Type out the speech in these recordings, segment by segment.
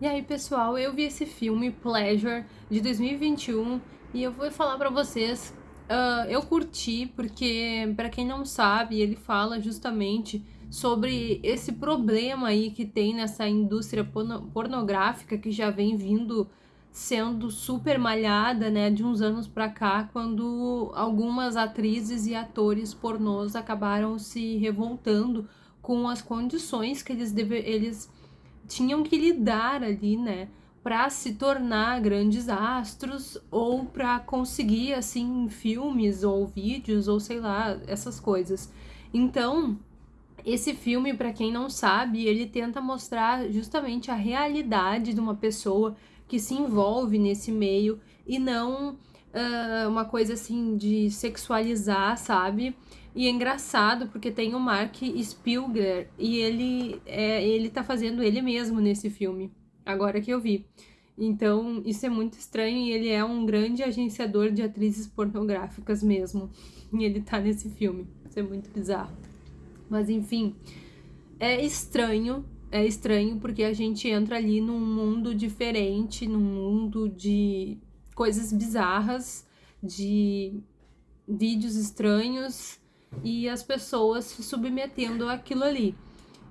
E aí, pessoal, eu vi esse filme, Pleasure, de 2021, e eu vou falar pra vocês, uh, eu curti, porque, para quem não sabe, ele fala justamente sobre esse problema aí que tem nessa indústria pornográfica que já vem vindo sendo super malhada, né, de uns anos pra cá, quando algumas atrizes e atores pornôs acabaram se revoltando com as condições que eles, deve, eles tinham que lidar ali, né? Para se tornar grandes astros ou para conseguir, assim, filmes ou vídeos ou sei lá, essas coisas. Então, esse filme, para quem não sabe, ele tenta mostrar justamente a realidade de uma pessoa que se envolve nesse meio e não uh, uma coisa assim de sexualizar, sabe? E é engraçado porque tem o Mark Spielberg e ele, é, ele tá fazendo ele mesmo nesse filme, agora que eu vi. Então, isso é muito estranho e ele é um grande agenciador de atrizes pornográficas mesmo. E ele tá nesse filme. Isso é muito bizarro. Mas enfim, é estranho, é estranho porque a gente entra ali num mundo diferente, num mundo de coisas bizarras, de vídeos estranhos e as pessoas se submetendo àquilo ali.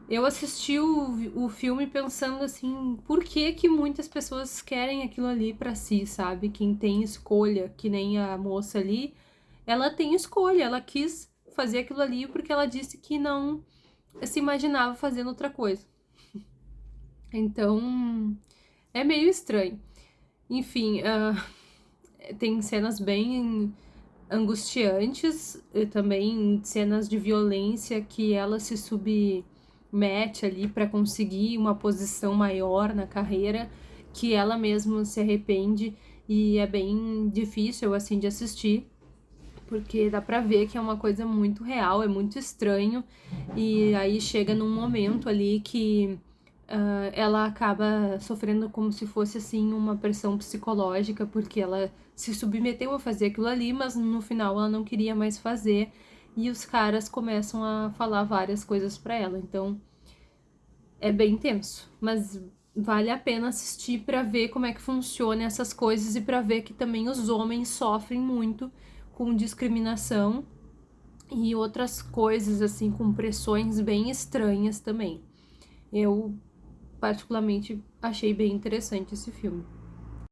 Eu assisti o, o filme pensando assim, por que que muitas pessoas querem aquilo ali para si, sabe? Quem tem escolha, que nem a moça ali, ela tem escolha, ela quis fazer aquilo ali porque ela disse que não se imaginava fazendo outra coisa. Então, é meio estranho. Enfim, uh, tem cenas bem angustiantes, também cenas de violência que ela se submete ali para conseguir uma posição maior na carreira, que ela mesma se arrepende e é bem difícil assim de assistir, porque dá pra ver que é uma coisa muito real, é muito estranho, e aí chega num momento ali que uh, ela acaba sofrendo como se fosse assim uma pressão psicológica, porque ela se submeteu a fazer aquilo ali, mas no final ela não queria mais fazer e os caras começam a falar várias coisas para ela. Então é bem tenso, mas vale a pena assistir para ver como é que funciona essas coisas e para ver que também os homens sofrem muito com discriminação e outras coisas assim com pressões bem estranhas também. Eu particularmente achei bem interessante esse filme.